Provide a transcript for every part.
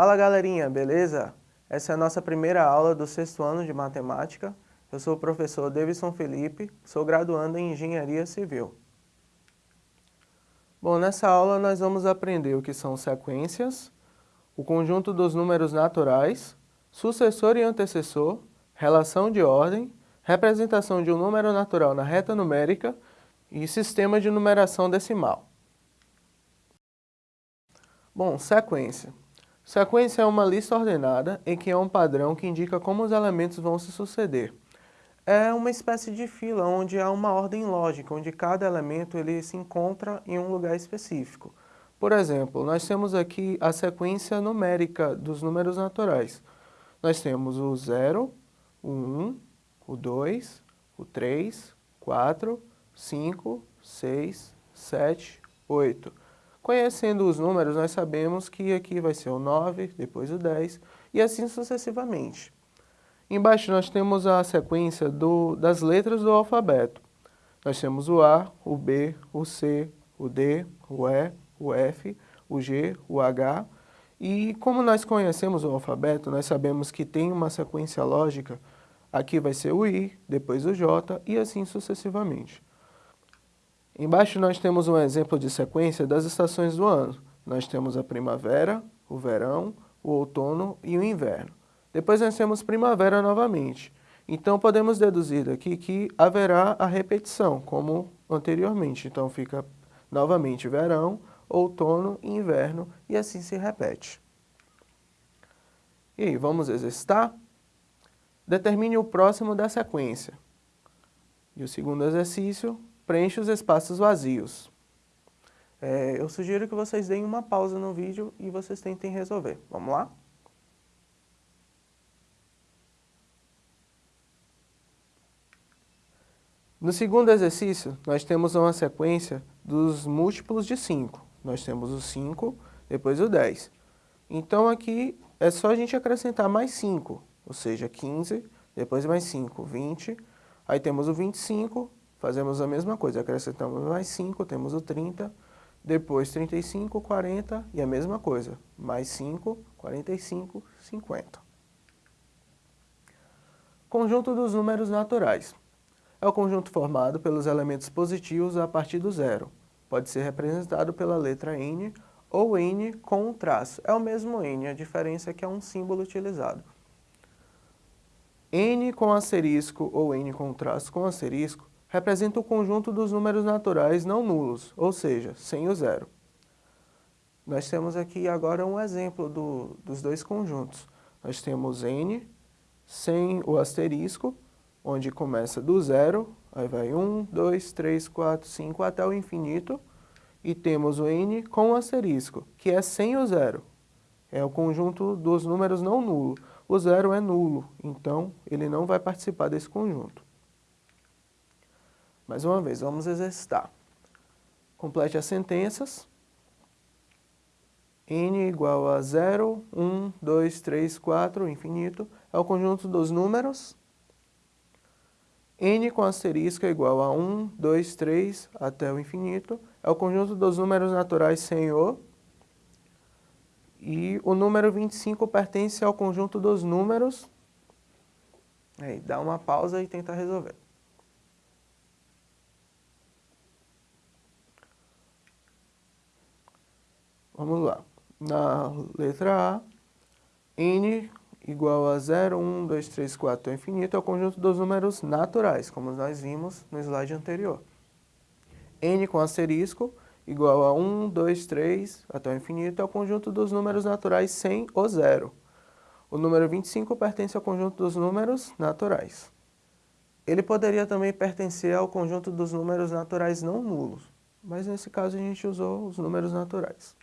Fala galerinha, beleza? Essa é a nossa primeira aula do sexto ano de matemática. Eu sou o professor Davidson Felipe, sou graduando em Engenharia Civil. Bom, nessa aula nós vamos aprender o que são sequências, o conjunto dos números naturais, sucessor e antecessor, relação de ordem, representação de um número natural na reta numérica e sistema de numeração decimal. Bom, sequência. Sequência é uma lista ordenada em que há um padrão que indica como os elementos vão se suceder. É uma espécie de fila onde há uma ordem lógica, onde cada elemento ele se encontra em um lugar específico. Por exemplo, nós temos aqui a sequência numérica dos números naturais. Nós temos o 0, o 1, o 2, o 3, 4, 5, 6, 7, 8. Conhecendo os números, nós sabemos que aqui vai ser o 9, depois o 10 e assim sucessivamente. Embaixo nós temos a sequência do, das letras do alfabeto. Nós temos o A, o B, o C, o D, o E, o F, o G, o H. E como nós conhecemos o alfabeto, nós sabemos que tem uma sequência lógica. Aqui vai ser o I, depois o J e assim sucessivamente. Embaixo nós temos um exemplo de sequência das estações do ano. Nós temos a primavera, o verão, o outono e o inverno. Depois nós temos primavera novamente. Então podemos deduzir daqui que haverá a repetição, como anteriormente. Então fica novamente verão, outono e inverno e assim se repete. E aí, vamos exercitar? Determine o próximo da sequência. E o segundo exercício, preenche os espaços vazios. É, eu sugiro que vocês deem uma pausa no vídeo e vocês tentem resolver. Vamos lá? No segundo exercício, nós temos uma sequência dos múltiplos de 5. Nós temos o 5, depois o 10. Então aqui é só a gente acrescentar mais 5, ou seja, 15, depois mais 5, 20. Aí temos o 25, Fazemos a mesma coisa, acrescentamos mais 5, temos o 30, depois 35, 40 e a mesma coisa, mais 5, 45, 50. Conjunto dos números naturais. É o conjunto formado pelos elementos positivos a partir do zero. Pode ser representado pela letra N ou N com um traço. É o mesmo N, a diferença é que é um símbolo utilizado. N com asterisco ou N com traço com asterisco representa o conjunto dos números naturais não nulos, ou seja, sem o zero. Nós temos aqui agora um exemplo do, dos dois conjuntos. Nós temos n sem o asterisco, onde começa do zero, aí vai 1, 2, 3, 4, 5 até o infinito, e temos o n com o asterisco, que é sem o zero. É o conjunto dos números não nulo. O zero é nulo, então ele não vai participar desse conjunto. Mais uma vez, vamos exercitar. Complete as sentenças. n igual a 0, 1, 2, 3, 4, infinito, é o conjunto dos números. n com asterisco é igual a 1, 2, 3, até o infinito, é o conjunto dos números naturais sem o. E o número 25 pertence ao conjunto dos números. Aí, dá uma pausa e tenta resolver. Vamos lá. Na letra A, n igual a 0, 1, 2, 3, 4 até o infinito é o conjunto dos números naturais, como nós vimos no slide anterior. n com asterisco igual a 1, 2, 3 até o infinito é o conjunto dos números naturais sem o zero. O número 25 pertence ao conjunto dos números naturais. Ele poderia também pertencer ao conjunto dos números naturais não nulos, mas nesse caso a gente usou os números naturais.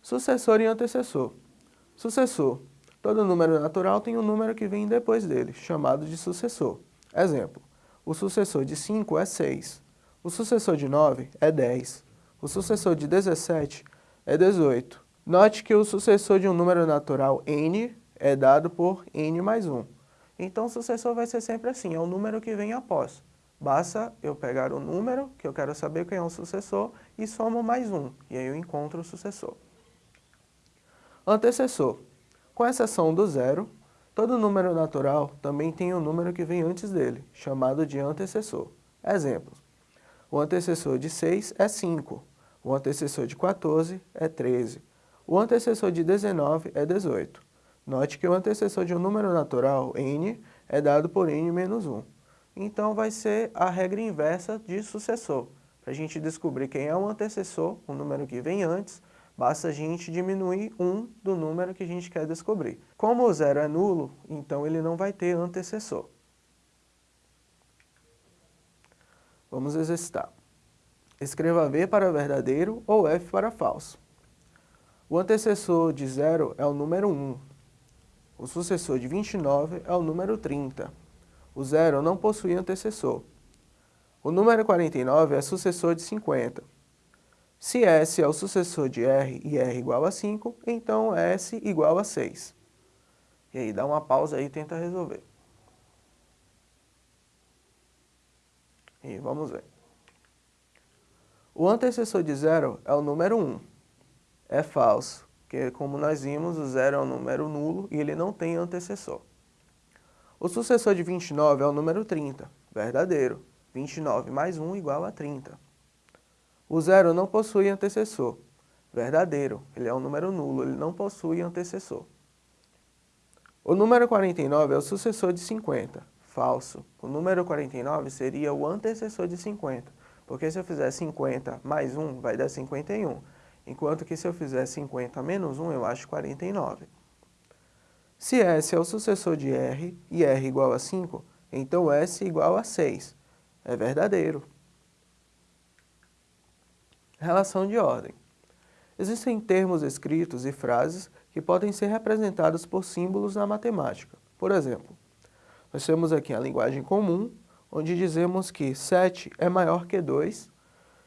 Sucessor e antecessor. Sucessor. Todo número natural tem um número que vem depois dele, chamado de sucessor. Exemplo, o sucessor de 5 é 6, o sucessor de 9 é 10, o sucessor de 17 é 18. Note que o sucessor de um número natural n é dado por n mais 1. Então o sucessor vai ser sempre assim, é o número que vem após. Basta eu pegar o número, que eu quero saber quem é o sucessor, e somo mais 1, e aí eu encontro o sucessor. Antecessor. Com exceção do zero, todo número natural também tem um número que vem antes dele, chamado de antecessor. Exemplos. O antecessor de 6 é 5, o antecessor de 14 é 13, o antecessor de 19 é 18. Note que o antecessor de um número natural, n, é dado por n menos 1. Então vai ser a regra inversa de sucessor. Para a gente descobrir quem é o antecessor, o número que vem antes, basta a gente diminuir 1 do número que a gente quer descobrir. Como o zero é nulo, então ele não vai ter antecessor. Vamos exercitar. Escreva V para verdadeiro ou F para falso. O antecessor de 0 é o número 1. O sucessor de 29 é o número 30. O zero não possui antecessor. O número 49 é sucessor de 50. Se S é o sucessor de R e R igual a 5, então S igual a 6. E aí dá uma pausa aí e tenta resolver. E vamos ver. O antecessor de zero é o número 1. É falso, porque como nós vimos, o zero é um número nulo e ele não tem antecessor. O sucessor de 29 é o número 30, verdadeiro. 29 mais 1 igual a 30. O zero não possui antecessor, verdadeiro. Ele é um número nulo, ele não possui antecessor. O número 49 é o sucessor de 50, falso. O número 49 seria o antecessor de 50, porque se eu fizer 50 mais 1 vai dar 51, enquanto que se eu fizer 50 menos 1 eu acho 49. Se S é o sucessor de R e R igual a 5, então S igual a 6. É verdadeiro. Relação de ordem. Existem termos escritos e frases que podem ser representados por símbolos na matemática. Por exemplo, nós temos aqui a linguagem comum, onde dizemos que 7 é maior que 2,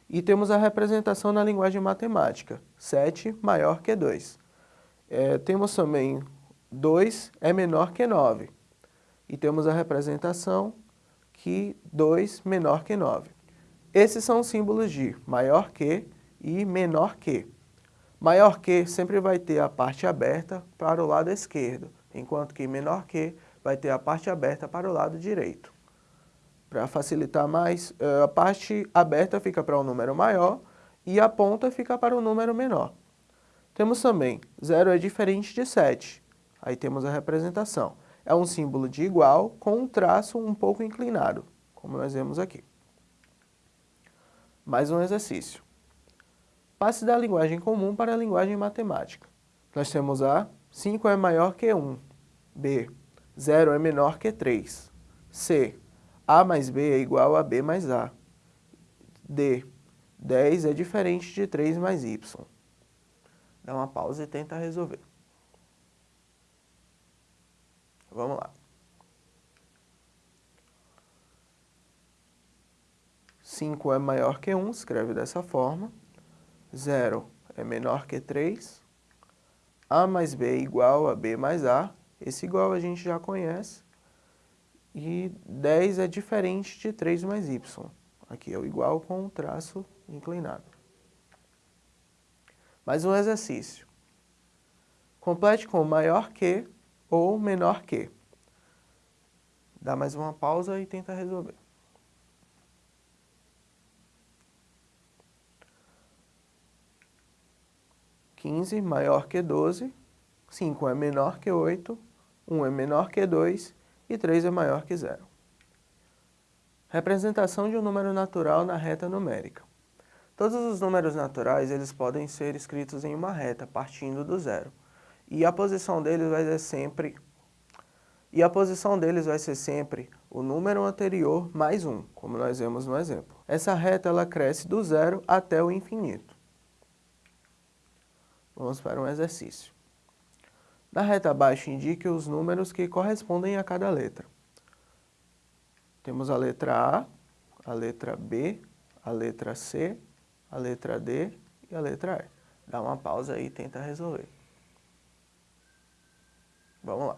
e temos a representação na linguagem matemática, 7 maior que 2. É, temos também 2 é menor que 9. E temos a representação que 2 menor que 9. Esses são símbolos de maior que e menor que. Maior que sempre vai ter a parte aberta para o lado esquerdo, enquanto que menor que vai ter a parte aberta para o lado direito. Para facilitar mais, eh, a parte aberta fica para o um número maior e a ponta fica para o um número menor. Temos também 0 é diferente de 7. Aí temos a representação. É um símbolo de igual com um traço um pouco inclinado, como nós vemos aqui. Mais um exercício. Passe da linguagem comum para a linguagem matemática. Nós temos A, 5 é maior que 1. B, 0 é menor que 3. C, A mais B é igual a B mais A. D, 10 é diferente de 3 mais Y. Dá uma pausa e tenta resolver. Vamos lá. 5 é maior que 1, escreve dessa forma. 0 é menor que 3. A mais B é igual a B mais A. Esse igual a gente já conhece. E 10 é diferente de 3 mais Y. Aqui é o igual com o traço inclinado. Mais um exercício. Complete com maior que ou menor que. Dá mais uma pausa e tenta resolver. Quinze maior que doze, cinco é menor que oito, um é menor que dois e três é maior que zero. Representação de um número natural na reta numérica. Todos os números naturais eles podem ser escritos em uma reta, partindo do zero. E a posição deles vai ser sempre e a posição deles vai ser sempre o número anterior mais 1, como nós vemos no exemplo. Essa reta ela cresce do zero até o infinito. Vamos para um exercício. Na reta abaixo, indique os números que correspondem a cada letra. Temos a letra A, a letra B, a letra C, a letra D e a letra E. Dá uma pausa aí e tenta resolver. Vamos lá.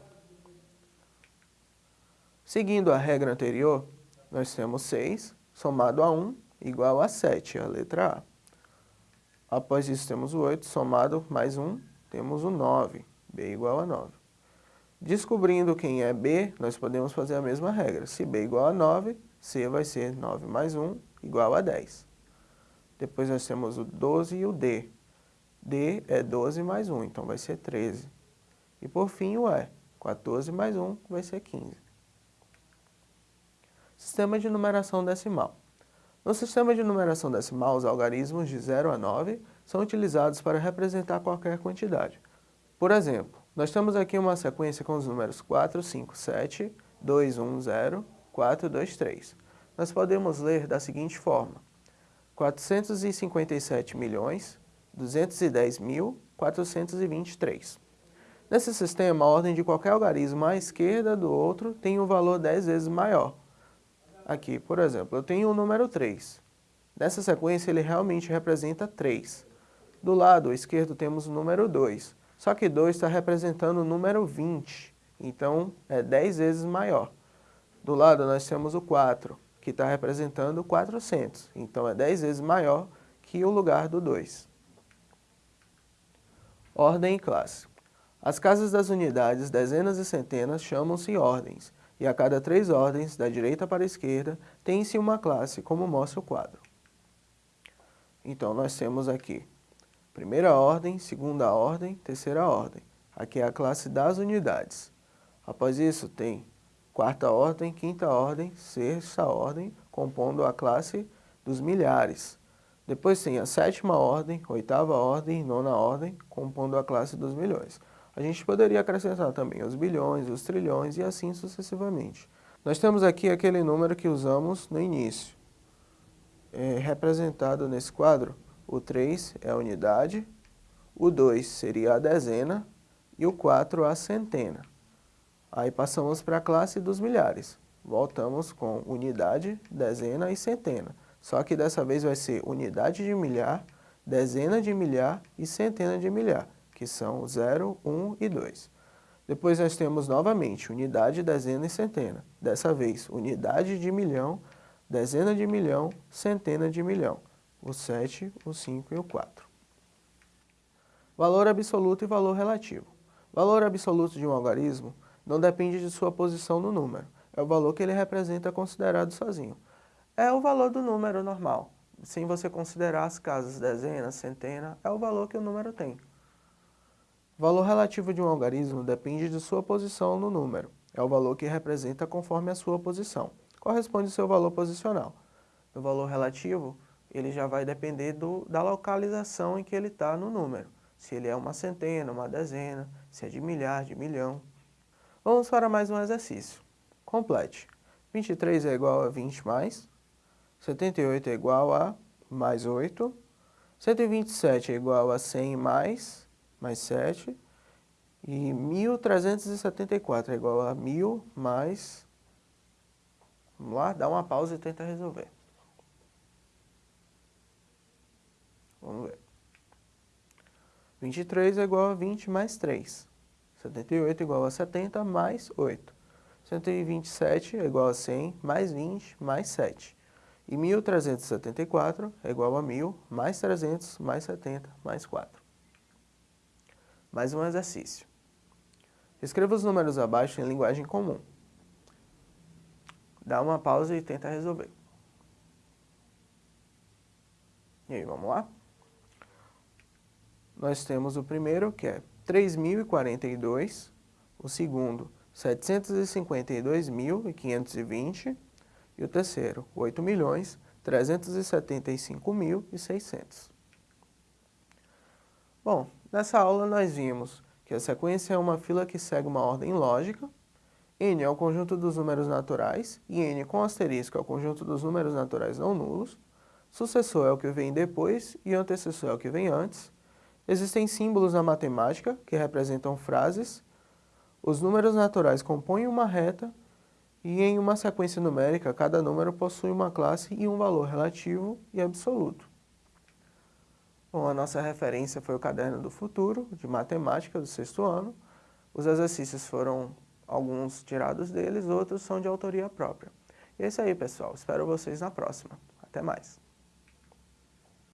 Seguindo a regra anterior, nós temos 6 somado a 1 igual a 7, a letra A. Após isso temos o 8 somado mais 1, temos o 9, b igual a 9. Descobrindo quem é b, nós podemos fazer a mesma regra. Se b igual a 9, c vai ser 9 mais 1 igual a 10. Depois nós temos o 12 e o d. d é 12 mais 1, então vai ser 13. E por fim o e, 14 mais 1 vai ser 15. Sistema de numeração decimal. No sistema de numeração decimal, os algarismos de 0 a 9 são utilizados para representar qualquer quantidade. Por exemplo, nós temos aqui uma sequência com os números 4, 5, 7, 2, 1, 0, 4, 2, 3. Nós podemos ler da seguinte forma. 457 milhões, 210 mil, 423. Nesse sistema, a ordem de qualquer algarismo à esquerda do outro tem um valor 10 vezes maior. Aqui, por exemplo, eu tenho o número 3. Nessa sequência, ele realmente representa 3. Do lado esquerdo temos o número 2. Só que 2 está representando o número 20, então é 10 vezes maior. Do lado nós temos o 4, que está representando 400, então é 10 vezes maior que o lugar do 2. Ordem e classe. As casas das unidades, dezenas e centenas chamam-se ordens, e a cada três ordens, da direita para a esquerda, tem-se uma classe, como mostra o quadro. Então, nós temos aqui Primeira ordem, segunda ordem, terceira ordem. Aqui é a classe das unidades. Após isso tem quarta ordem, quinta ordem, sexta ordem, compondo a classe dos milhares. Depois tem a sétima ordem, oitava ordem nona ordem, compondo a classe dos milhões. A gente poderia acrescentar também os bilhões, os trilhões e assim sucessivamente. Nós temos aqui aquele número que usamos no início, é representado nesse quadro o 3 é a unidade, o 2 seria a dezena e o 4 a centena. Aí passamos para a classe dos milhares. Voltamos com unidade, dezena e centena. Só que dessa vez vai ser unidade de milhar, dezena de milhar e centena de milhar, que são 0, 1 e 2. Depois nós temos novamente unidade, dezena e centena. Dessa vez, unidade de milhão, dezena de milhão, centena de milhão o 7, o 5 e o 4. Valor absoluto e valor relativo. Valor absoluto de um algarismo não depende de sua posição no número, é o valor que ele representa considerado sozinho. É o valor do número normal, sem você considerar as casas dezena, centena, é o valor que o número tem. Valor relativo de um algarismo depende de sua posição no número, é o valor que representa conforme a sua posição. Corresponde ao seu valor posicional. No valor relativo, ele já vai depender do, da localização em que ele está no número. Se ele é uma centena, uma dezena, se é de milhar, de milhão. Vamos para mais um exercício. Complete. 23 é igual a 20 mais, 78 é igual a mais 8, 127 é igual a 100 mais, mais 7, e 1374 é igual a 1000 mais... Vamos lá, dá uma pausa e tenta resolver. Vamos ver. 23 é igual a 20 mais 3. 78 é igual a 70 mais 8. 127 é igual a 100 mais 20 mais 7. E 1374 é igual a 1000 mais 300 mais 70 mais 4. Mais um exercício. Escreva os números abaixo em linguagem comum. Dá uma pausa e tenta resolver. E aí, vamos lá? nós temos o primeiro, que é 3.042, o segundo, 752.520 e o terceiro, 8.375.600. Bom, nessa aula nós vimos que a sequência é uma fila que segue uma ordem lógica, n é o conjunto dos números naturais e n com asterisco é o conjunto dos números naturais não nulos, sucessor é o que vem depois e antecessor é o que vem antes, Existem símbolos na matemática que representam frases. Os números naturais compõem uma reta e em uma sequência numérica, cada número possui uma classe e um valor relativo e absoluto. Bom, a nossa referência foi o Caderno do Futuro, de Matemática, do sexto ano. Os exercícios foram alguns tirados deles, outros são de autoria própria. E é isso aí, pessoal. Espero vocês na próxima. Até mais.